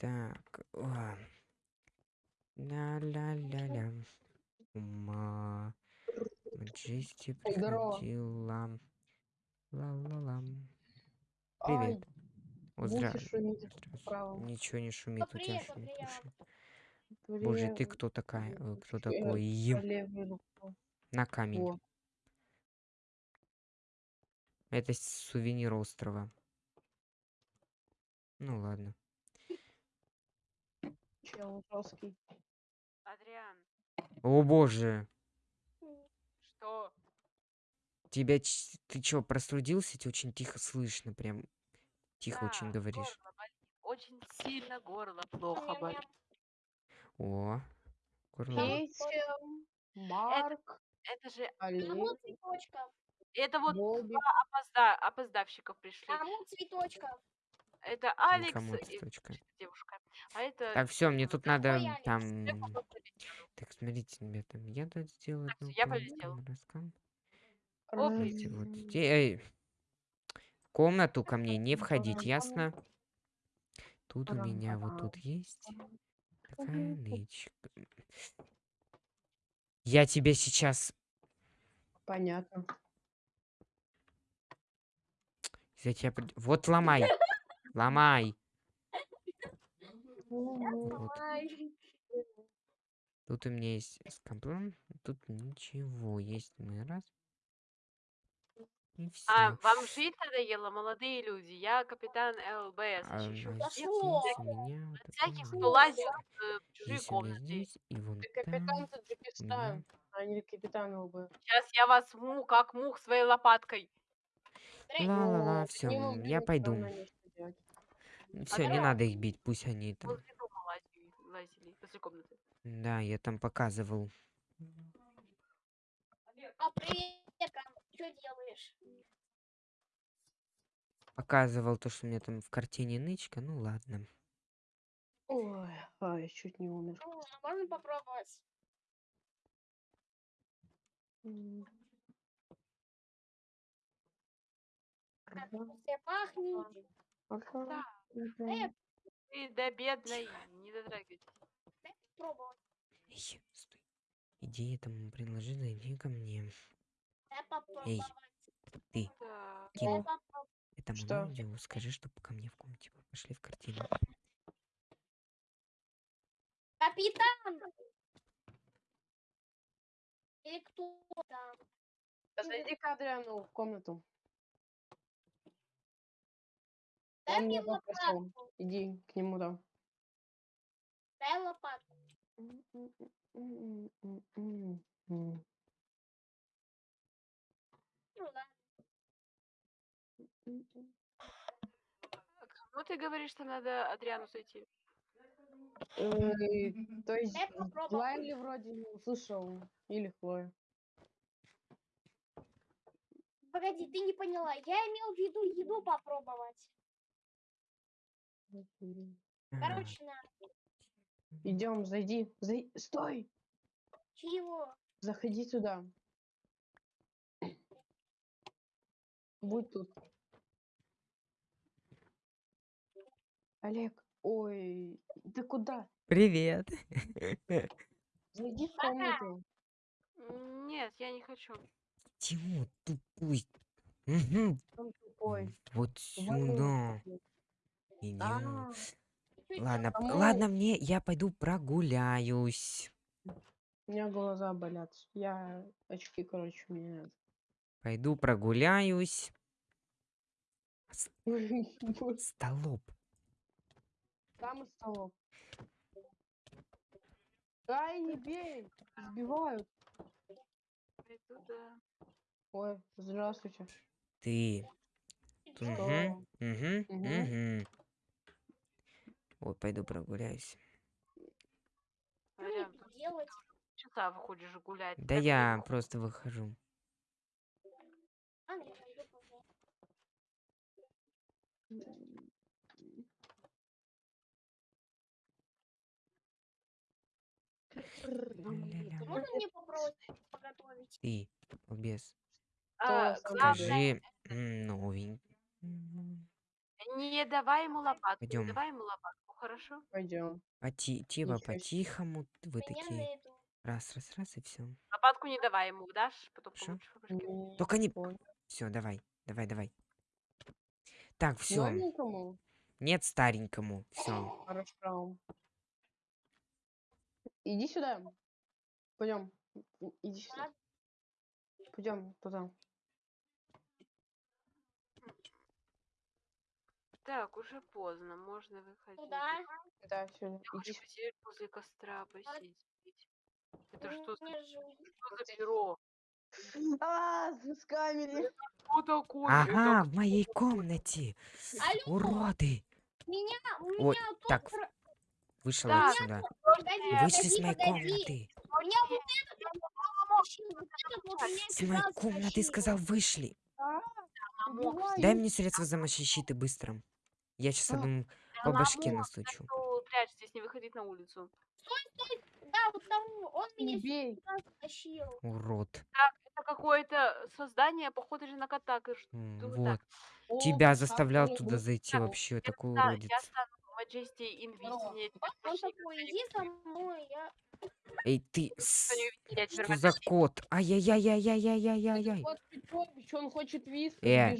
Так. о. Ля-ля-ля-ля. Ума. Здорово. приходила. Ла-ла-лам. Ай, Привет. Вот здра-. Ничего не шумит, у тебя шумит уши. Боже, ты кто такая? э, Кто такой? На камень. Во. Это сувенир острова. Ну ладно. Чел жесткий. Адриан, О боже. что? Тебя ты чё, простудился? Тебя очень тихо слышно, прям тихо очень Да, говоришь. горло болит. Очень сильно горло плохо болит. О, горло. Марк, Это же, Олег, Кому цветочков? это вот Бобби. опозда, опоздавщиков пришли. Кому цветочков? Это Алекс Никому и цветочка. девушка. А это... Так, все, мне тут надо Алекс? там. Полетела. Так, смотрите, ребята, я тут сделал Так, я полетела. раскам. Давайте вот здесь. Эй, в комнату ко мне не входить, ясно? Тут у меня вот тут есть такая нычка. Я тебя сейчас Понятно. за тебя Вот ломай. Ломай. Вот. Тут у меня есть скамплан, тут ничего. Есть мы раз. И все. А, вам жить надоело, молодые люди? Я капитан ЛБС. А, у меня вот всяких, кто лазит в чужие комнаты. здесь и вон Ты капитан меня. а не капитан ЛБ. Сейчас я вас му, как мух своей лопаткой. Ла-ла-ла, Вот, все, я пойду. Все, не надо их бить, пусть они там. Лазили, комнаты. Да, я там показывал. А привет, что делаешь? Показывал то, что у меня там в картине нычка. Ну ладно. Ой, а, я чуть не умер. Ну, можно попробовать? Все пахнет. ага, Да. Э, Ты да бедный, не дотрагивайтесь. дай попробовать. Эй, стой. Иди этому предложи, иди ко мне. Дай попробовать. Ты, Да. Ким, Дай попробовать. этому Что? аудио скажи, чтобы ко мне в комнате пошли в картину. Капитан! Или кто там? Да Зайди к Адриану в комнату. Дай Он мне меня попросил. лопатку. Иди к нему там. Дай лопатку. Ну ладно. Кому ты говоришь, что надо Адриану зайти? Э, То есть Дай попробовать. Лайли вроде не услышал. Или Хлоя. Погоди, ты не поняла. Я имел в виду еду попробовать. Короче, на. Идем, зайди. Зай... Стой! Чего? Заходи сюда. Будь тут. Олег, ой, ты куда? Привет. Зайди в комнату. Нет, я не хочу. Тимур, тупой. Мгм, Он тупой. Вот Вали сюда. отсюда. Идем. А, Чё Ладно, Кому? ладно, мне я пойду прогуляюсь. У меня глаза болят. Я очки, короче, мне надо. Пойду прогуляюсь. Столоп. Там и столов. Ай, не бей! Сбивают. Ой, здравствуйте. Ты. Угу, угу, угу. Вот, пойду прогуляюсь. Делать? часа выходишь гулять. Да я просто выхожу. А, я пойду погуляю. Ля-ля-ля. Можно мне попробовать поготовить? Ты, без. А, главное, Скажи новенький. Не давай ему лопатку. Пойдём. Не давай ему лопатку. Хорошо? Пойдем. Поти типа Ничего себе. по-тихому вы такие раз раз раз и все. Лопатку не давай ему, дашь? Потом Шо? получишь Только не понял. все, давай, давай, давай. Так, все. Нет старенькому. Все. Хорошо. Иди сюда. Пойдем. Иди сюда. Пойдем туда. Так, уже поздно, можно выходить. Куда? Да, сюда. Я Иди хочу сюда. посидеть возле костра, посидеть. Это что, за- Не жу. что за перо? А, с камерой. Что такое? Ага, в моей комнате. Алло, Уроды. меня, у Ой, меня тут... так, Вышел отсюда. Погоди, Вышли с погоди, моей погоди. комнаты. У меня вот этот С моей комнаты сказал, вышли. Дай мне средства защиты быстро. Я сейчас одному Да по башке настучу. что прячьтесь, не выходить на улицу. Да, вот тому, он меня бей. Урод. Так, это какое-то создание, похоже же на кота. Вот. Тебя заставлял туда зайти вообще, такой уродец. я стану Majesty Здорово. Invisible. Он такой, иди со мной, я... Эй, ты... Что за кот? Ай-яй-яй-яй-яй-яй-яй-яй. Он хочет виски, Э.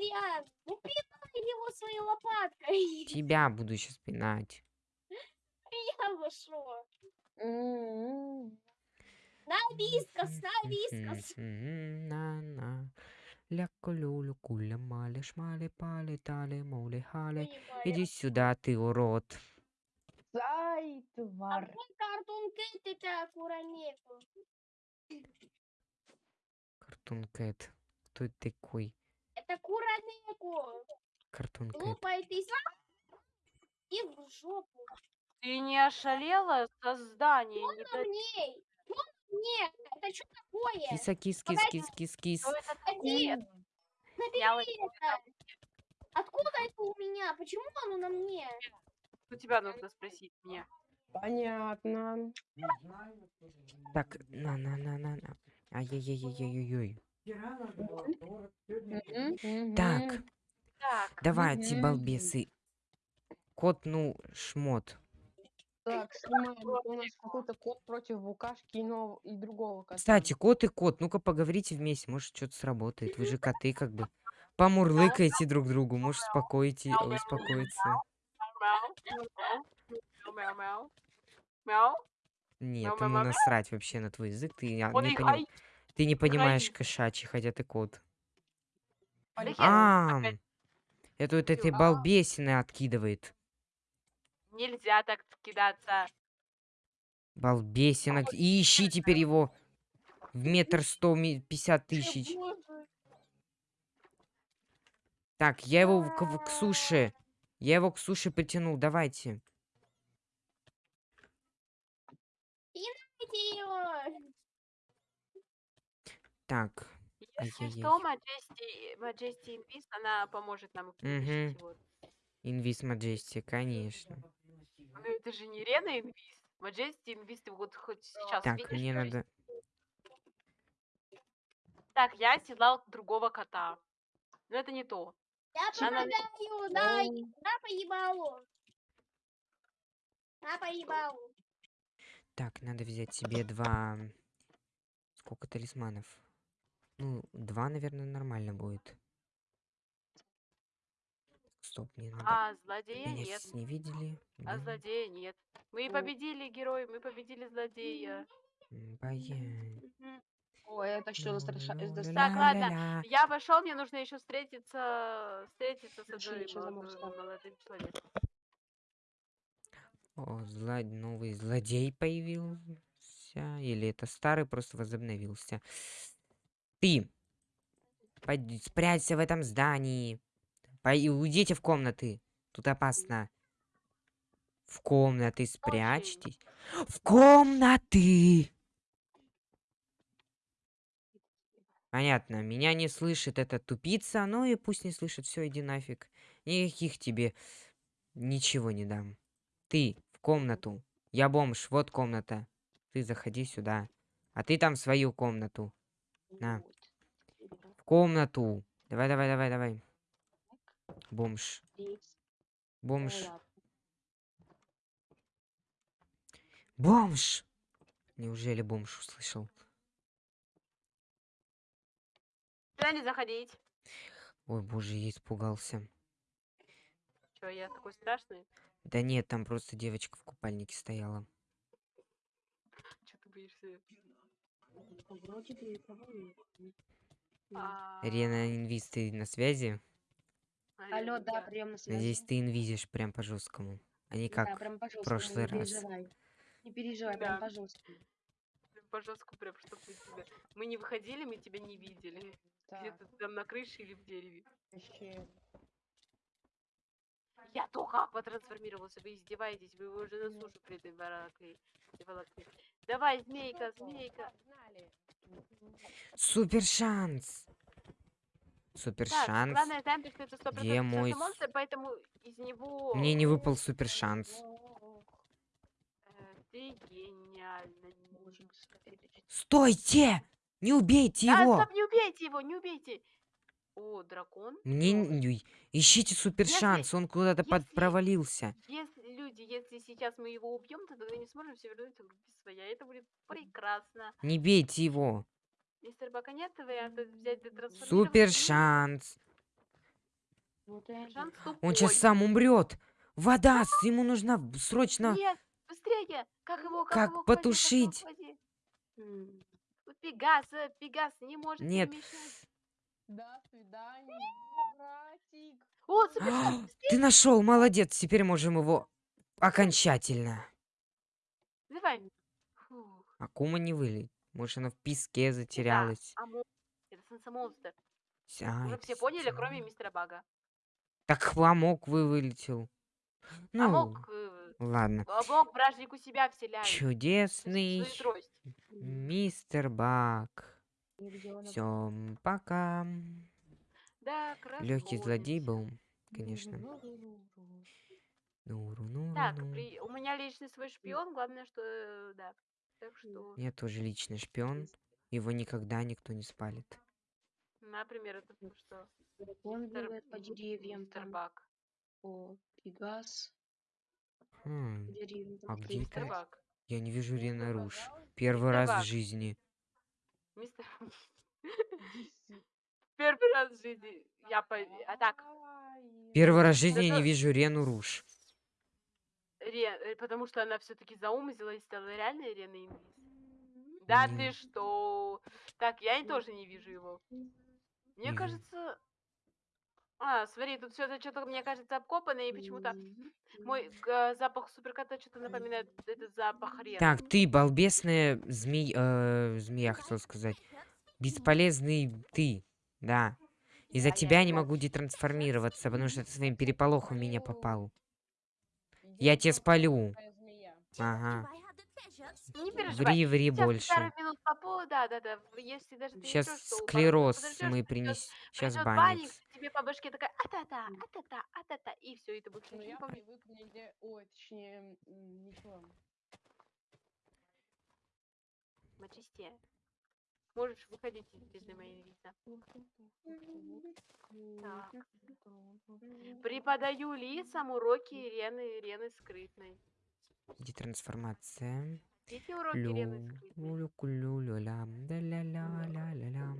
Адриан, ну пинай его своей лопаткой. Тебя буду сейчас пинать. Я вошел. М-м-м. На вискас, на вискас. На-на. Ля-ку-лю-лю, куля мали шмали пали тали моли хали. Понимаю. Иди сюда, ты урод. Ай, А тварь. мой картон Кэт это Куранеку. Картун Кэт. Кто это такой? Это Куранеку. Картун Кэт. Глупая ты. И в жопу. Ты не ошалела? Создание. Не На мне. Ну, мне. Это что такое? Киса, кис, кис, кис, кис, кис. Что это такое? Набери это. Откуда это у меня? Почему оно на мне? У тебя нужно спросить мне. Понятно. Так, на-на-на-на-на. Ай-яй-яй-яй-яй-яй. Так, Так, давайте, Мгм. балбесы. Кот, ну, шмот. Так, снимаем. У нас какой-то кот против букашки и, нов- и другого кота. Кстати, кот и кот, ну-ка поговорите вместе, может что-то сработает. Вы же коты как бы. Помурлыкайте друг другу, может успокоите, успокоиться. Нет, ему насрать вообще на твой язык. Ты, не, их поним- ай, ты не понимаешь кошачий, хотя ты кот. А, это вот этой балбесины откидывает. Нельзя так кидаться. Балбесина. И ищи теперь его в метр сто пятьдесят тысяч. Так, я его к, к суше. Я его к суше притянул, давайте. Его. Так, Если Ай-яй-яй. что, Majesty, Majesty Invis, она поможет нам вытащить его. инвиз Маджести, конечно. Ну это же не Рена Инвиз. Majesty Инвиз ты вот хоть сейчас Так, видишь? мне надо... Так, я оседлал другого кота. Но это не то. Я Она- помогаю. На, на поебалу. На поебалу. Так, надо взять себе два... Сколько талисманов? Ну, два, наверное, нормально будет. Стоп, мне надо... А злодея Меня нет. не видели. А Да? злодея нет. Мы О. победили герой, мы победили злодея. М, Боя. Мгм. Ой, это что за страша- Ну, это ля- Так, ладно. ля-ля-ля. Я пошел, мне нужно еще встретиться, встретиться с одной забыл, молодым человеком. О, зло... новый злодей появился. Или это старый просто возобновился. Ты! Пойди, спрячься в этом здании. Пой- уйдите в комнаты. Тут опасно. В комнаты спрячьтесь. В комнаты! Понятно, меня не слышит эта тупица, ну и пусть не слышит, все, иди нафиг. Никаких тебе ничего не дам. Ты в комнату. Я бомж, вот комната. Ты заходи сюда. А ты там в свою комнату. На. В комнату. Давай, давай, давай, давай. Бомж. Бомж. Бомж! Неужели бомж услышал? Сюда не заходить. Ой, боже, я испугался. Чё, я такой страшный? Да нет, там просто девочка в купальнике стояла. Чё ты боишься? А, Рена Инвиз, ты на связи? Алло, да, да. прием на связи. Надеюсь, ты инвизишь прям по жесткому. А не Да, как прям по жесткому, прошлый не раз. переживай. Не переживай, Да. прям по жесткому. По жестку прям, чтоб мы тебя... Мы не выходили, мы тебя не видели. Где-то там на крыше или в дереве. вообще. Я только потрансформировался, вы издеваетесь, вы его уже на сушу приволокли. Давай, змейка, змейка. Супер шанс! Супер Так, шанс. главное, знаем, что это 100% Где мой монстр, поэтому из него... Мне не выпал супер шанс. Ты гениально. Стойте! Не убейте Да, его! стоп, не убейте его, не убейте. О, дракон. Мне ищите супер шанс, он куда-то под если- провалился. Если, люди, если сейчас мы его убьем, то тогда не сможем все вернуть в руки своя. Это будет прекрасно. Не бейте его. Мистер Бака, нет варианта взять да трансформировать? Супер шанс. Вот это. Шанс Он сейчас тупой. сам умрет. Вода, с- ему нужна в- срочно. Нет, быстрее! Как его, как, Как его потушить? М, Пегас, э, Пегас не может Нет. перемещать. До свидания, братик. О, А, Ты нашел, молодец. Теперь можем его окончательно. Давай. Фух, Акума не вылет. Может, она в песке затерялась. а мо- это Сенса-монстр. С- а, Уже все поняли, кроме мистера Бага. Так хвамок вы вылетел. а Ну, мог, э, ладно. а мог вражник у себя вселяет. Чудесный мистер Бак. Все, пока. Да, Легкий злодей был, конечно. Нуру, нуру, Так, при- у меня личный свой шпион, главное, что, да. Так что, Я тоже личный шпион. Его никогда никто не спалит. например, это что? Он бегает по деревьям, Мистер там, Бак. по Пегас, Хм, А где клейка. Мистер это? Бак. я не вижу Рена Руш. Первый Мистер раз в жизни. Мистер... Первый раз в жизни я по... А так, Первый раз в жизни я не вижу Рену Руш. Ре- э, потому что она все-таки заумзила и стала реальной Реной Инвиз. Да ты что? Так, я и тоже не вижу его. Мне кажется... А, смотри, тут все это что-то, мне кажется, обкопано, и почему-то мой э, запах суперкота что-то напоминает этот запах Рены. Так, ты, балбесная змей... э, змея, хотел сказать. Бесполезный ты. Да. Из-за тебя я не могу детрансформироваться, потому что ты своим переполохом меня попал. Я тебя спалю. Ага. Не переживай. Ври, ври Сейчас больше. пару минут попу, да, да, да. Если даже ты Сейчас минут склероз подождёшь, мы принес. Сейчас банит. банник, тебе по башке такая а-та-та, а-та-та, а-та-та, и все, и ты будешь Ну ничего я не помнить. привык нигде, ой, точнее, ничего. Мачисте. Можешь выходить из бездны моей видно. Так. Преподаю лицам уроки Рены, Рены скрытной. Детрансформация. Эти уроки Лю, Рены скрытной. лю, лю, лю, ля, да ля ля ля ля ля.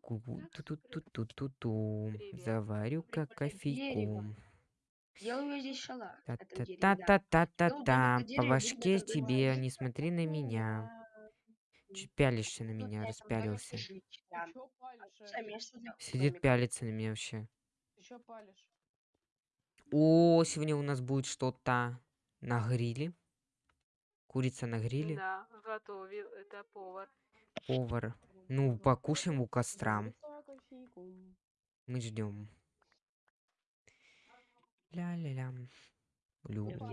Ку- ту ту ту ту ту ту Привет. Заварю-ка Дерево. кофейку. Делаю здесь шалаш. та это та дерево, та да. та та та та домик на По башке как тебе, не смотри на меня. Чё пялишься на меня, распялился. Э? Сидит, пялится на меня вообще. О, сегодня у нас будет что-то на гриле. Курица на гриле. Да, готовил. Это повар. Повар. Ну, покушаем у костра. Мы ждем. Ля-ля-ля. Туда.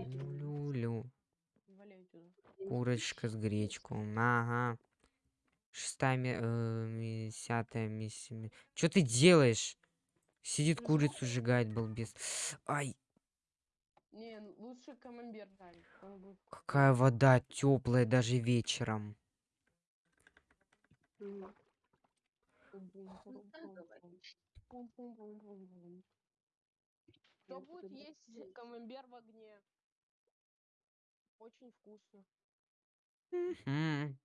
Курочка с гречкой. Ага. Шестая, э, ми- десятая, миссия. Что ты делаешь? Сидит курицу сжигает, балбес. Ай, Не, ну, лучше камамбер жарить. будет какая вода теплая даже вечером. Пум-пум-пум-пум-пум. Кто будет есть камамбер в огне? Очень вкусно. М.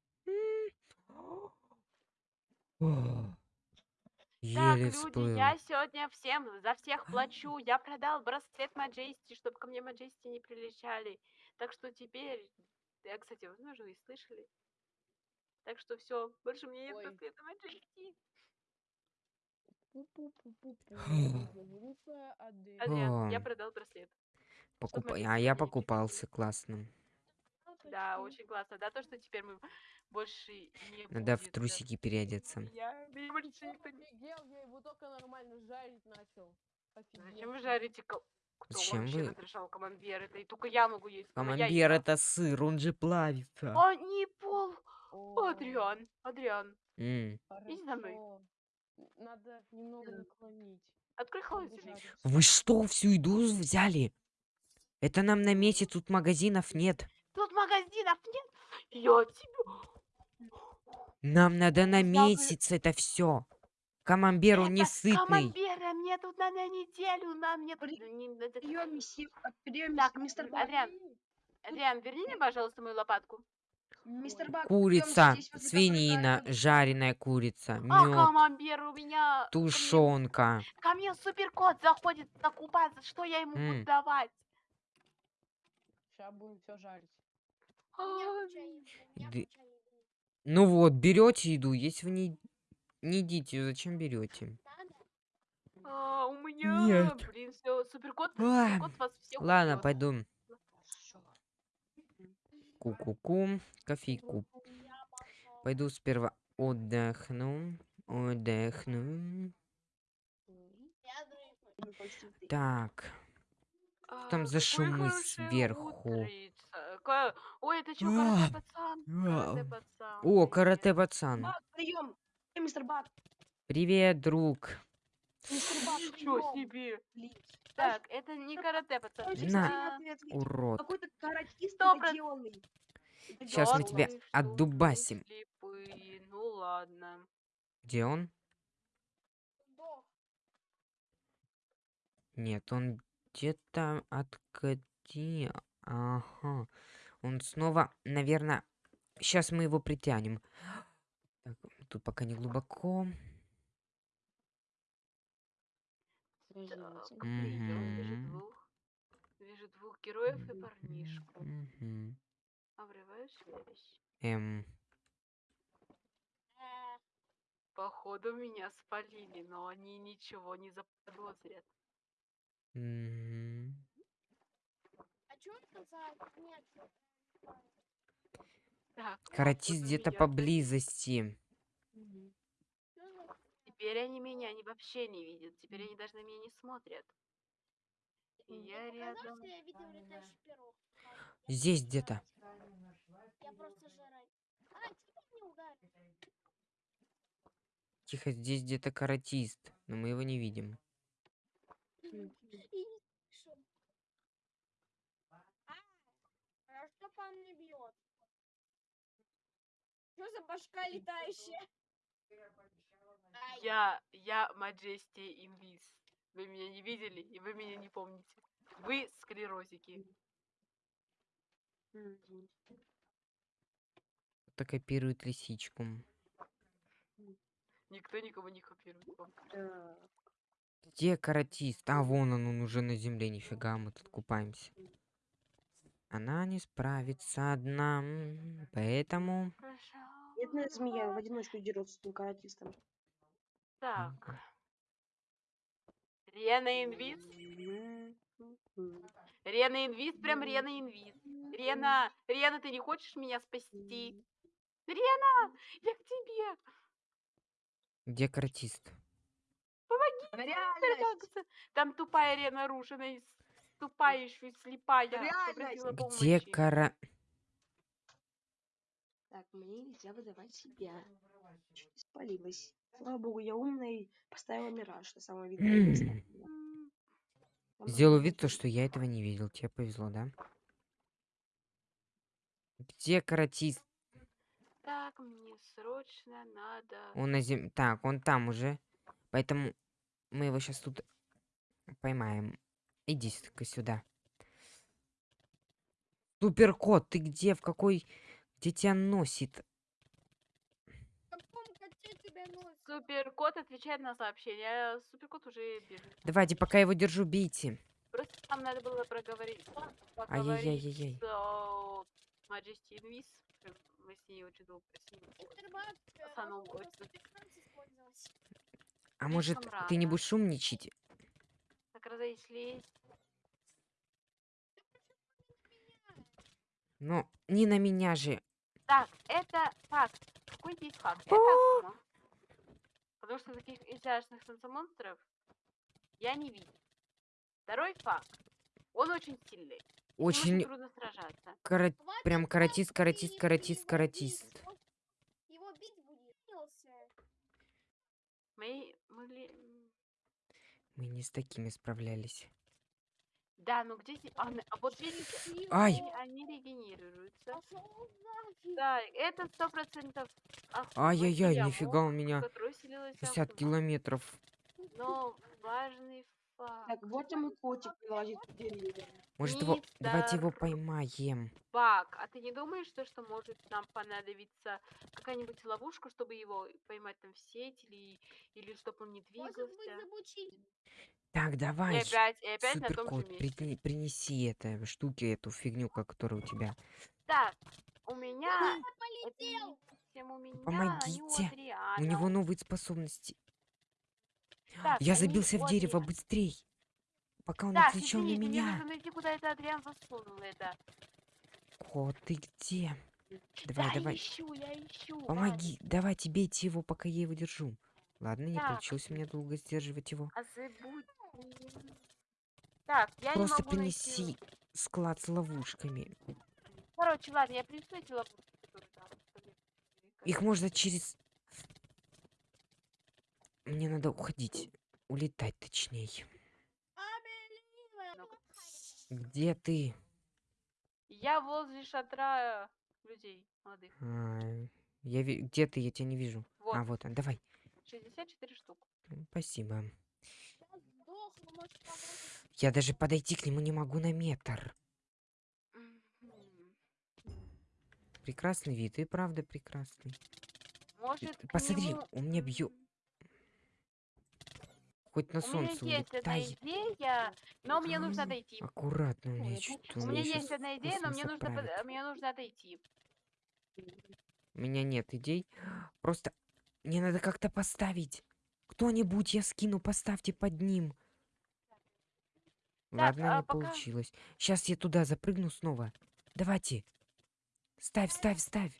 Так, Еле люди, всплыл. я сегодня всем за всех плачу. Я продал браслет Маджести, чтобы ко мне Маджести не прилетали. Так что теперь... Я, кстати, возможно, вы и слышали. Так что все, больше мне нет Ой. браслета Маджести. Адриан, я продал браслет. Покупа... мои А я покупался, классно. Да, очень классно. Да, то, что теперь мы больше не Надо в будет, э, трусики переодеться. Я, меня больше никто не- Офигел, я его только нормально жарить начал. Зачем вы жарите? Кто Зачем вообще вы- разрешал камамбер? Это и только я могу есть. я Камамбер ем. это сыр, он же плавится. А, не пол. О, Адриан, Адриан, М. иди за мной. Надо немного наклонить. открой холодильник. Вы что, всю еду взяли? Это нам на месяц тут магазинов нет. Тут магазинов нет. Я тебе... Нам надо на месяц это все. Камамбер, он не сытный. Камамбера мне тут на, на неделю, нам нет... При- не- это- Прием, а, прием, Так, мистер м, Бак. Адриан, Адриан, верни мне, пожалуйста, мою лопатку. Мистер. Бак, Курица, свинина, жареная курица, А, мед, камамбер у меня... ко мне- тушенка. Ко мне суперкот заходит закупаться, что я ему М. буду давать? Сейчас будем все жарить. Ну вот, берете еду, если вы не, не едите, зачем берете? А, у меня, Нет. блин, все, суперкот, А, суперкот вас всех Ладно, убьет. пойду. Ку-ку-ку, кофейку. Пойду сперва отдохну. Отдохну. Ну. Так, А, там за шумы сверху? утрица. Ка- Ой, это что, А, карате пацан? Карате а. пацан. О, привет. карате пацан. Бак, прием. Э, Мистер Бак, Привет, друг. мистер Ничего прием. себе. Блин. Так, это не карате пацан. Ой, это- На. Урод. Какой-то каратист Сто проц-. Щас мы тебя ты что, вы отдубасим. слепые. Ну ладно. Где он? Нет, он где-то откати. Ага. Он снова, наверное... Сейчас мы его притянем. Так, тут пока не глубоко. Так, прием. Вижу двух. Вижу двух героев и парнишку. Обрываю связь. Эм, Походу меня спалили, но они ничего не заподозрят. мгм. А что это за... Нет. Так, Каратист где-то поблизости. За... Теперь они меня они вообще не видят. Теперь они даже на меня не смотрят. И я рядом. что я видел летающий пирог. Ладно, я Здесь где-то. Я просто. А, ударил? Тихо, здесь где-то каратист. Но мы его не видим. И не слышу. А, а что по мне бьет? Что за башка летающая? Я, я Маджести Инвиз. Вы меня не видели и вы меня не помните. Вы склерозики. Кто копирует лисичку. Никто никого не копирует. Где каратист? А, вон он, он уже на земле. Нифига, мы тут купаемся. Она не справится одна. Поэтому... Бедная змея в одиночку дерется с этим каратистом. Так. Рена Инвиз. Рена Инвиз, прям Рена Инвиз. Рена, Рена, ты не хочешь меня спасти? Рена, я к тебе. Где каратист? Как-то Там тупая Рена Рушина, и с- тупая еще и слепая. Попросила Где кара... Так, мне нельзя выдавать себя. Чуть не спалилась. Слава богу, я умная и поставила мираж на самое видное было вид, то, что я этого не видел. Тебе повезло, да? Где каратист? Так, мне срочно надо... Он на зем... Так, он там уже. Поэтому мы его сейчас тут поймаем. Иди ка сюда. Суперкот, ты где? В какой... Где тебя носит? Носит? Суперкот отвечает на сообщение. Суперкот уже бежит. Давайте, пока его держу, бейте. Просто нам надо было проговорить. С э, Majesty Invis. Мы с ней очень долго использовать. А может, ты не будешь умничать? Разошлись. Ну, не на меня же. Так, это факт. Какой здесь факт? Это! Акума. Потому что таких изящных танцемонстров я не видел. Второй факт. Он очень сильный. Ним Очень трудно сражаться. кара- Прям каратист, каратист, каратист, его каратист. Его бить будет. Мы могли... Мы не с такими справлялись. Да, ну где здесь... А, а вот видите, Ай! они, они регенерируются. Да, это сто процентов. Ай-яй-яй, нифига у меня Который селилась 50 километров. Но важный. Так, вот мой котик в деревья. Может его... Давайте его поймаем. Бак, а ты не думаешь, что, что может нам понадобиться какая-нибудь ловушка, чтобы его поймать там в сеть или, или чтобы он не Может быть, двигался? замучить. Так, И давай. опять, и опять на том же Суперкот, месте. притяни- принеси это штуки, эту фигню, которая у тебя. Так, у меня... Полетел. у меня, Помогите. У него новые способности. Так, Я забился в дерево, быстрей. Пока он Так, на меня. нужно найти, куда это Адриан засунул это. Кот, ты где? Давай, да, давай. ищу, я ищу. ладно. Помоги, давайте бейте его, пока я его держу. Ладно, не получилось у меня долго сдерживать его. А забудь. Так, я Просто не могу принеси найти. склад с ловушками. Короче, ладно, я принесу эти ловушки, Их можно через... Мне надо уходить. Улетать точнее. Где ты? Я возле шатра людей молодых. А, я ви- Где ты? Я тебя не вижу. Вот, А, вот он, давай. 64 штук. М, Спасибо. Я даже подойти к нему не могу на метр. Прекрасный вид, и правда прекрасный. Может, посмотри, нему- у меня М, Хоть на У меня солнце есть одна идея, но мне нужно дойти. Аккуратно, у меня помню, у У меня меня есть одна идея, но мне нужно, мне нужно дойти. У меня нет идей. Просто мне надо как-то поставить. Кто-нибудь, я скину, поставьте под ним. Ладно, а не пока- получилось. Сейчас я туда запрыгну снова. Давайте. Ставь, ставь, ставь.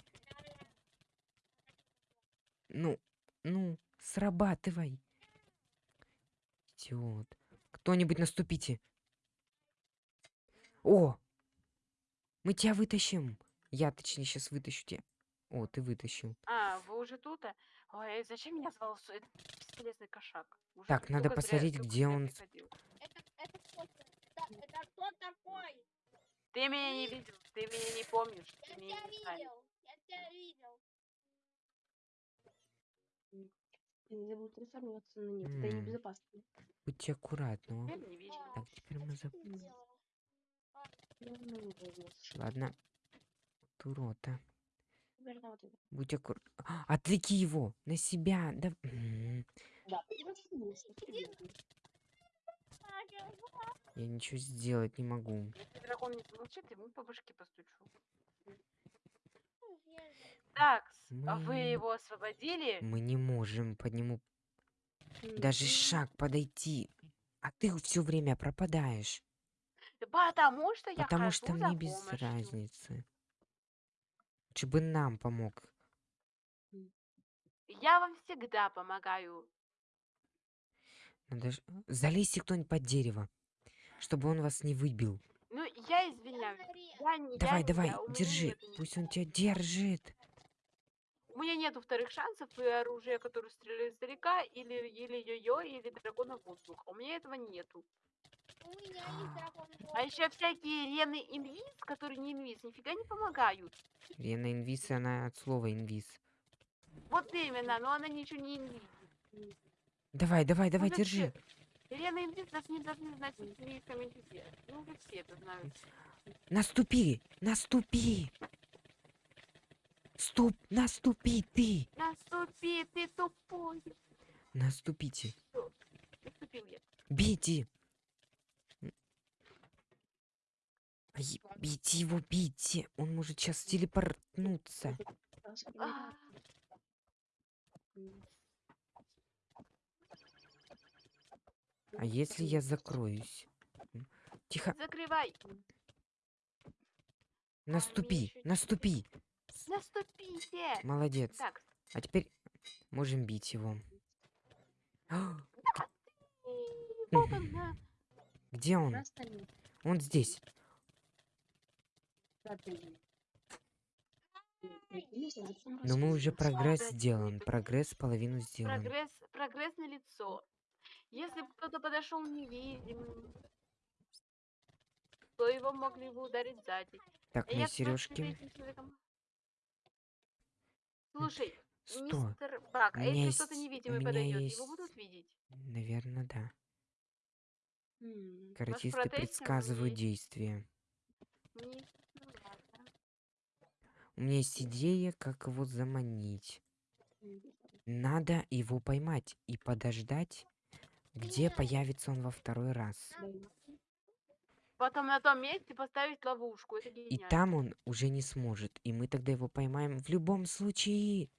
Ну, ну, срабатывай. Идиот. Кто-нибудь наступите. О! Мы тебя вытащим. Я, точнее, сейчас вытащу тебя. О, ты вытащил. А, вы уже тут? а? Ой, зачем меня звал этот бесполезный кошак? Уже Так, надо зря- посмотреть, только где зря он. Это, это? Это, это кто такой? Ты меня не видел, ты меня не помнишь. Я тебя видел. Я тебя видел. Ты не забыл трансформироваться на них. Это небезопасно. Будьте аккуратны. Так, теперь мы за... Ладно. Это. Будь аккуратен. Отвлеки его на себя. Да... Я ничего сделать не могу. Если дракон не замолчит, ему по башке постучу. Так, а вы Мы- его освободили? Мы не можем по нему даже м. шаг подойти. А ты все время пропадаешь. Потому что я потому что мне без помощью. разницы. Лучше бы нам помог. Я вам всегда помогаю. Надо ж- Залезьте кто-нибудь под дерево, чтобы он вас не выбил. Ну, я извиняюсь. Я не, Давай, я, не давай, меня держи. Пусть он тебя держит. У меня нету вторых шансов и оружия, которое стреляет издалека, или, или йо-йо, или дракона воздуха. У меня этого нету. У меня есть дракон А еще всякие рены инвиз, которые не инвиз, нифига не помогают. Рена инвиз, она от слова инвиз. Вот именно, но она ничего не инвиз. Давай, давай, давай, это держи. Рена инвиз даже не должны знать английском языке. Ну, вы все это знают. Наступи! Наступи! Стоп! Наступи ты! Наступи, ты тупой. Наступите! Наступил я. Бейте! Бейте его, бейте! Он может сейчас телепортнуться. А, если я закроюсь? Тихо, Закрывай. наступи, ещё наступи. Наступите. Молодец. Так, А теперь можем бить его. Вот он. Где он? Он здесь. Но мы уже прогресс Молодец. сделан. Прогресс половину сделан. Прогресс, прогресс на лицо. Если бы кто-то подошел невидимым, то его могли бы ударить сзади. Так, А мои сережки. Человеком- Слушай, Сто. мистер Бак, а если кто-то есть- у невидимый подойдет, есть- его будут видеть? Наверное, да. М, Каратисты предсказывают действия. Не- ну. У меня есть идея, как его заманить. Надо его поймать и подождать, где появится он во второй раз. Потом на том месте поставить ловушку. Это И там он уже не сможет. И мы тогда его поймаем в любом случае.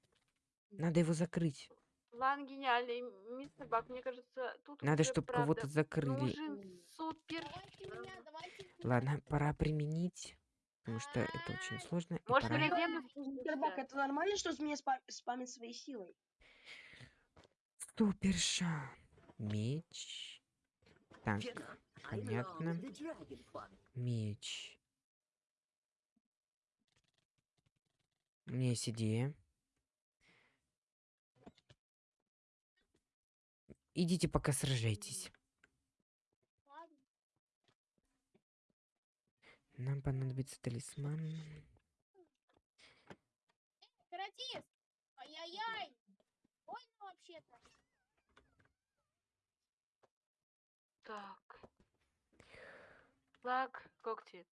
Надо его закрыть. План гениальный, мистер Бак. Мне кажется, тут Надо, чтобы кого-то закрыли. нужен супер... Давайте меня, давайте меня. Ладно, пора применить. Потому что это очень сложно. и Может, пора- Мистер Бак, это нормально, что змея спа- спамит своей силой? Суперша. Меч. Так, понятно. Меч. У меня есть идея. Идите пока сражайтесь. Ладно. Нам понадобится талисман. Каратист! Ай-яй-яй! Больно вообще-то. Так. Флаг, когти.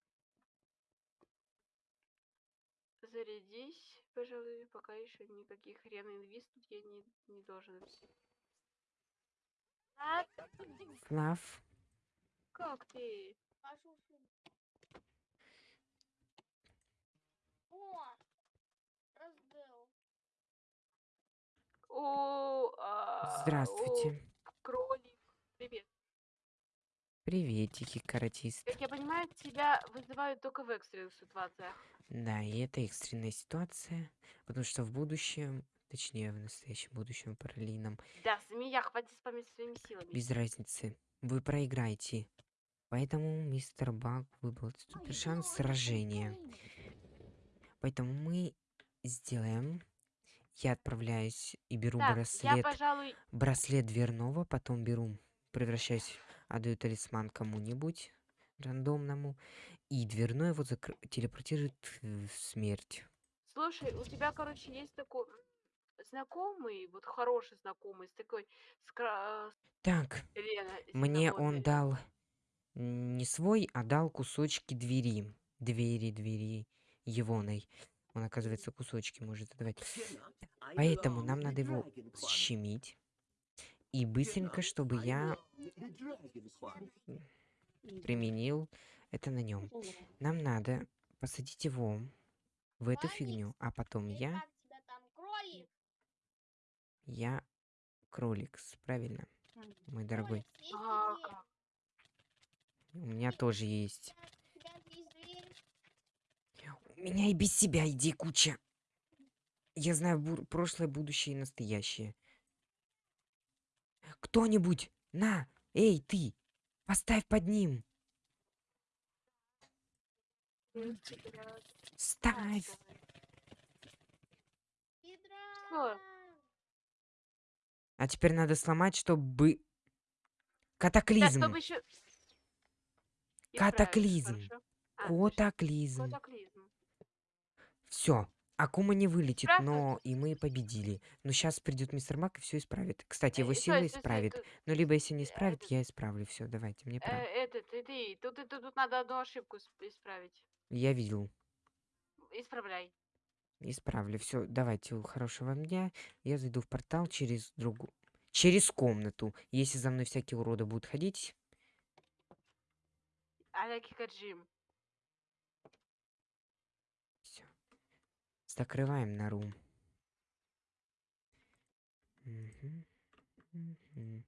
Зарядись, пожалуй, пока еще никаких хрен инвиз тут я не, не должен. Флав. как ты? О! Раздел. О, а, Здравствуйте. о, кролик. Привет. Приветики, каратист. Как я понимаю, тебя вызывают только в экстренных ситуациях. Да, и это экстренная ситуация, потому что в будущем, точнее в настоящем будущем параллельном, Да, змея, хватит спамить своими силами. без разницы, вы проиграете. Поэтому мистер Баг выбрал супер шанс сражения. Поэтому мы сделаем... Я отправляюсь и беру Так, я, браслет, пожалуй, браслет дверного, потом беру, превращаюсь, отдаю талисман кому-нибудь рандомному, и дверной его закр- телепортирует в смерть. Слушай, у тебя, короче, есть такой знакомый, вот хороший знакомый, с такой, с Так, Лена, Мне он дал м, не свой, а дал кусочки двери. Двери, двери егоной. Он, оказывается, кусочки может отдавать. Поэтому нам надо его щемить. И быстренько, чтобы я применил это на нем. Нам надо посадить его в эту фигню, а потом я, я кроликс, правильно, мой дорогой. У меня тоже есть. У меня и без себя идей куча. Я знаю бу- прошлое, будущее и настоящее. Кто-нибудь, на, эй, ты, поставь под ним. Ставь. Петра! А теперь надо сломать, чтобы... Да, Катаклизм. чтобы еще... Катаклизм. А, точно, Котаклизм. Катаклизм. Все, Акума не вылетит, но и мы победили. Но сейчас придет мистер Мак и все исправит. Кстати, его Э, стой, сила исправит. Но либо если не э, исправит, я исправлю. Все, давайте, мне э, пора. этот, ты, тут, тут, тут надо одну ошибку сп- исправить. Я видел. Исправляй. Исправлю. Все, давайте, хорошего вам дня. Я зайду в портал через другую... Через комнату. Если за мной всякие уроды будут ходить, Аляки Каджим. Закрываем нору. Мгм, мгм.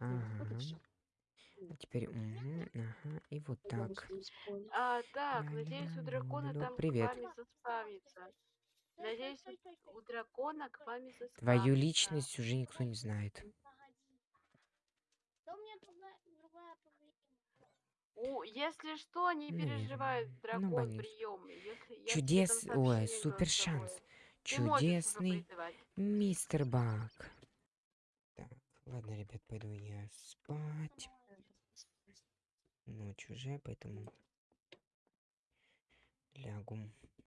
Ага. А теперь, мгм, ага, и вот так. А, так, надеюсь, у дракона там Привет. к вами заспавнится. Надеюсь, у дракона к вами заспавнится. Твою личность уже никто не знает. Да у меня другая, другая проблема. У, если что, не Ну, переживай, ну, дракон боюсь. приемный. Если, Чудес... Ой, супер шанс. Чудесный мистер Бак. Так, ладно, ребят, пойду я спать. Ночь уже, поэтому лягу.